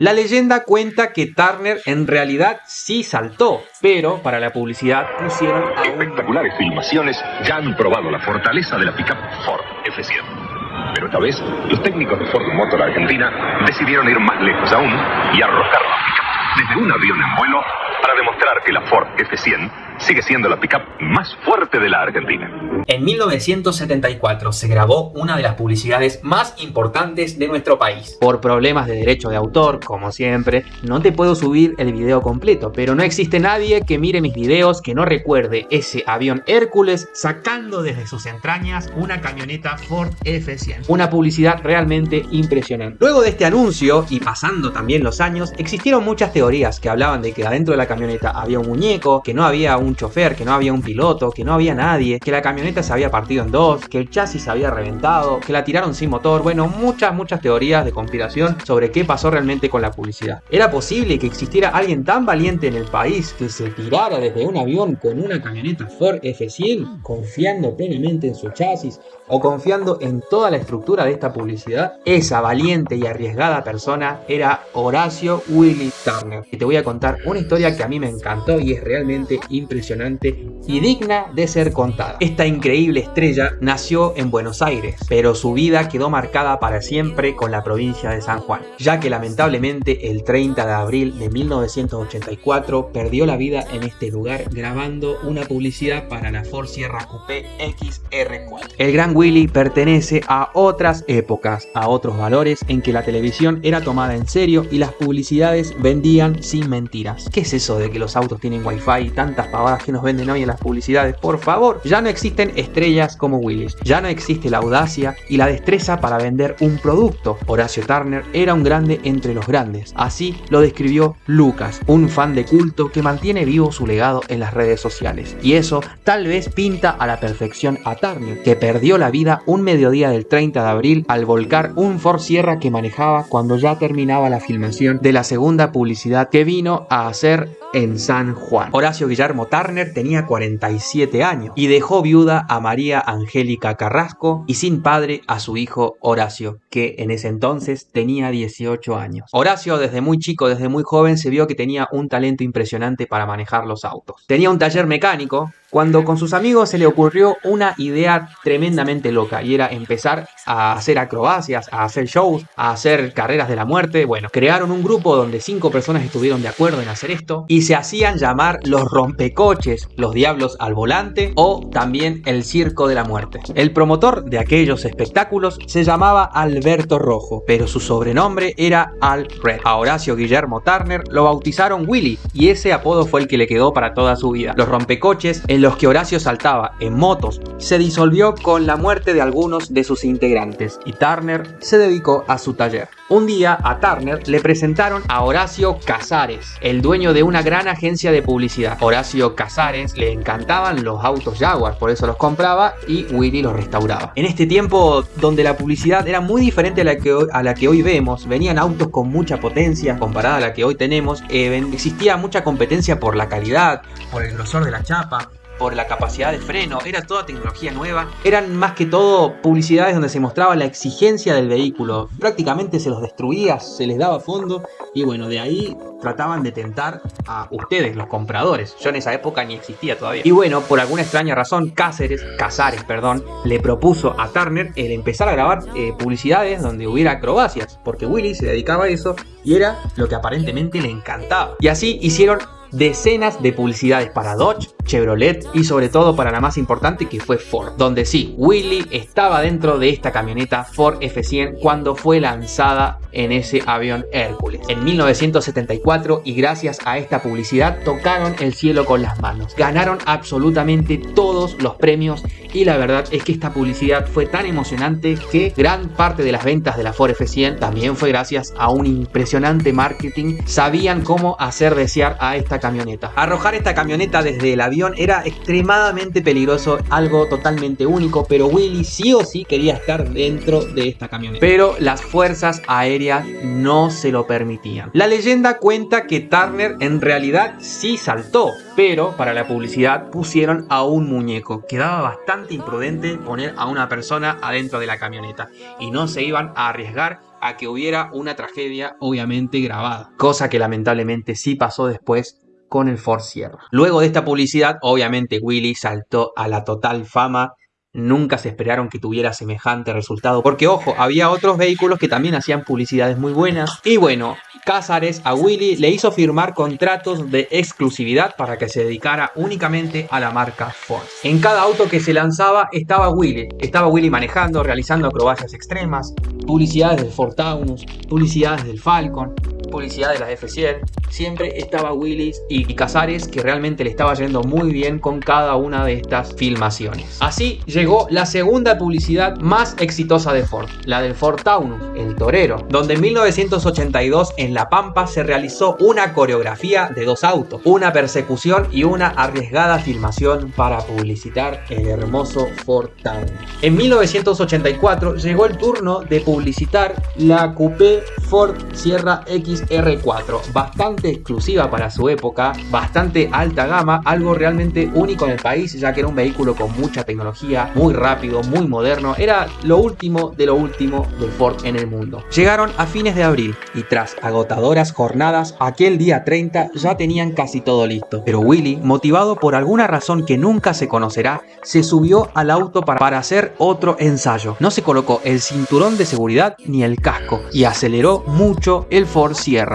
La leyenda cuenta que Turner en realidad sí saltó, pero para la publicidad pusieron a un... Espectaculares filmaciones ya han probado la fortaleza de la pickup Ford F100. Pero esta vez, los técnicos de Ford Motor Argentina decidieron ir más lejos aún y arrojar la pickup desde un avión en vuelo para demostrar que la Ford F100 sigue siendo la pickup más fuerte de la Argentina. En 1974 se grabó una de las publicidades más importantes de nuestro país. Por problemas de derecho de autor, como siempre, no te puedo subir el video completo, pero no existe nadie que mire mis videos que no recuerde ese avión Hércules sacando desde sus entrañas una camioneta Ford F100. Una publicidad realmente impresionante. Luego de este anuncio, y pasando también los años, existieron muchas teorías que hablaban de que adentro de la camioneta había un muñeco, que no había un chofer, que no había un piloto, que no había nadie, que la camioneta se había partido en dos, que el chasis se había reventado, que la tiraron sin motor, bueno, muchas, muchas teorías de conspiración sobre qué pasó realmente con la publicidad. ¿Era posible que existiera alguien tan valiente en el país que se tirara desde un avión con una camioneta Ford F100, confiando plenamente en su chasis o confiando en toda la estructura de esta publicidad? Esa valiente y arriesgada persona era Horacio Willy Turner. Y te voy a contar una historia que a mí me encantó y es realmente impresionante y digna de ser contada. Esta increíble estrella nació en Buenos Aires, pero su vida quedó marcada para siempre con la provincia de San Juan, ya que lamentablemente el 30 de abril de 1984 perdió la vida en este lugar grabando una publicidad para la Ford Sierra Coupé XR4. El Gran Willy pertenece a otras épocas, a otros valores en que la televisión era tomada en serio y las publicidades vendían sin mentiras. ¿Qué es eso de que los autos tienen wifi y tantas pavadas que nos venden hoy en las publicidades? Por favor, ya no existen estrellas como Willis, ya no existe la audacia y la destreza para vender un producto. Horacio Turner era un grande entre los grandes, así lo describió Lucas, un fan de culto que mantiene vivo su legado en las redes sociales. Y eso tal vez pinta a la perfección a Turner, que perdió la vida un mediodía del 30 de abril al volcar un Ford Sierra que manejaba cuando ya terminaba la filmación de la segunda publicidad que vino a hacer en San Juan. Horacio Guillermo Turner tenía 47 años y dejó viuda a María Angélica Carrasco y sin padre a su hijo Horacio, que en ese entonces tenía 18 años. Horacio desde muy chico, desde muy joven, se vio que tenía un talento impresionante para manejar los autos. Tenía un taller mecánico cuando con sus amigos se le ocurrió una idea tremendamente loca y era empezar a hacer acrobacias, a hacer shows, a hacer carreras de la muerte. Bueno, crearon un grupo donde cinco personas estuvieron de acuerdo en hacer esto y se hacían llamar los rompecoches, los diablos al volante o también el circo de la muerte. El promotor de aquellos espectáculos se llamaba Alberto Rojo, pero su sobrenombre era Al Red. A Horacio Guillermo Turner lo bautizaron Willy y ese apodo fue el que le quedó para toda su vida. Los rompecoches, los que Horacio saltaba en motos, se disolvió con la muerte de algunos de sus integrantes y Turner se dedicó a su taller. Un día a Turner le presentaron a Horacio Casares, el dueño de una gran agencia de publicidad. Horacio Casares le encantaban los autos Jaguar, por eso los compraba y Willy los restauraba. En este tiempo donde la publicidad era muy diferente a la que hoy, a la que hoy vemos, venían autos con mucha potencia comparada a la que hoy tenemos, eh, existía mucha competencia por la calidad, por el grosor de la chapa, por la capacidad de freno, era toda tecnología nueva. Eran más que todo publicidades donde se mostraba la exigencia del vehículo. Prácticamente se los destruía, se les daba fondo y bueno, de ahí trataban de tentar a ustedes, los compradores. Yo en esa época ni existía todavía. Y bueno, por alguna extraña razón, Cáceres, Casares, perdón, le propuso a Turner el empezar a grabar eh, publicidades donde hubiera acrobacias, porque Willy se dedicaba a eso y era lo que aparentemente le encantaba. Y así hicieron decenas de publicidades para Dodge, Chevrolet y sobre todo para la más importante que fue Ford, donde sí, Willy estaba dentro de esta camioneta Ford F100 cuando fue lanzada en ese avión Hércules. En 1974 y gracias a esta publicidad tocaron el cielo con las manos. Ganaron absolutamente todos los premios y la verdad es que esta publicidad fue tan emocionante que gran parte de las ventas de la Ford F100 también fue gracias a un impresionante marketing. Sabían cómo hacer desear a esta camioneta. Arrojar esta camioneta desde el avión era extremadamente peligroso, algo totalmente único, pero Willy sí o sí quería estar dentro de esta camioneta. Pero las fuerzas aéreas no se lo permitían. La leyenda cuenta que Turner en realidad sí saltó, pero para la publicidad pusieron a un muñeco. Quedaba bastante imprudente poner a una persona adentro de la camioneta y no se iban a arriesgar a que hubiera una tragedia obviamente grabada. Cosa que lamentablemente sí pasó después con el Ford Sierra. Luego de esta publicidad, obviamente Willy saltó a la total fama Nunca se esperaron que tuviera semejante resultado. Porque ojo, había otros vehículos que también hacían publicidades muy buenas. Y bueno, Cázares a Willy le hizo firmar contratos de exclusividad para que se dedicara únicamente a la marca Ford. En cada auto que se lanzaba estaba Willy. Estaba Willy manejando, realizando acrobacias extremas, publicidades del Ford Taunus, publicidades del Falcon, publicidad de la F100, siempre estaba Willis y Casares que realmente le estaba yendo muy bien con cada una de estas filmaciones. Así llegó la segunda publicidad más exitosa de Ford, la del Ford Taunus, el torero, donde en 1982 en La Pampa se realizó una coreografía de dos autos, una persecución y una arriesgada filmación para publicitar el hermoso Ford Taunus. En 1984 llegó el turno de publicitar la Coupé Ford Sierra X R4, exclusiva para su época, bastante alta gama, algo realmente único en el país, ya que era un vehículo con mucha tecnología, muy rápido, muy moderno, era lo último de lo último de Ford en el mundo. Llegaron a fines de abril y tras agotadoras jornadas, aquel día 30 ya tenían casi todo listo. Pero Willy, motivado por alguna razón que nunca se conocerá, se subió al auto para, hacer otro ensayo. No se colocó el cinturón de seguridad ni el casco y aceleró mucho el Ford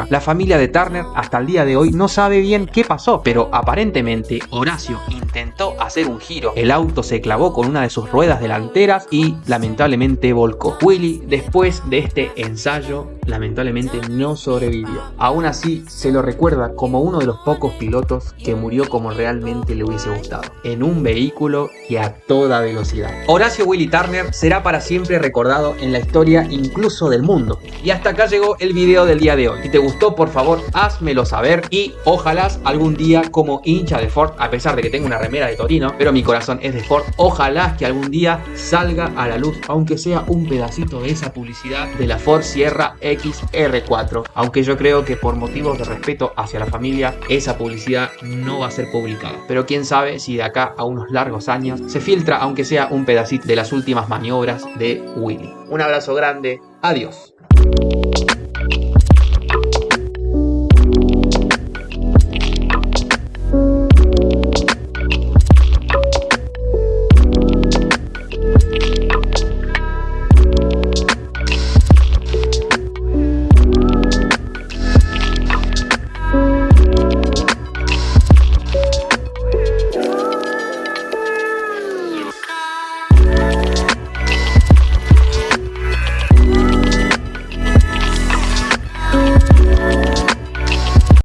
la familia de Turner hasta el día de hoy no sabe bien qué pasó, pero aparentemente Horacio intentó hacer un giro. El auto se clavó con una de sus ruedas delanteras y lamentablemente volcó. Willy, después de este ensayo, lamentablemente no sobrevivió. Aún así, se lo recuerda como uno de los pocos pilotos que murió como realmente le hubiese gustado, en un vehículo y a toda velocidad. Horacio Willy Turner será para siempre recordado en la historia incluso del mundo. Y hasta acá llegó el video del día de hoy. Si te gustó, por favor, házmelo saber y ojalá algún día como hincha de Ford, a pesar de que tengo una remera de Torino, pero mi corazón es de Ford, ojalá que algún día salga a la luz, aunque sea un pedacito de esa publicidad de la Ford Sierra XR4, aunque yo creo que por motivos de respeto hacia la familia, esa publicidad no va a ser publicada. Pero quién sabe si de acá a unos largos años se filtra, aunque sea un pedacito de las últimas maniobras de Willy. Un abrazo grande, adiós.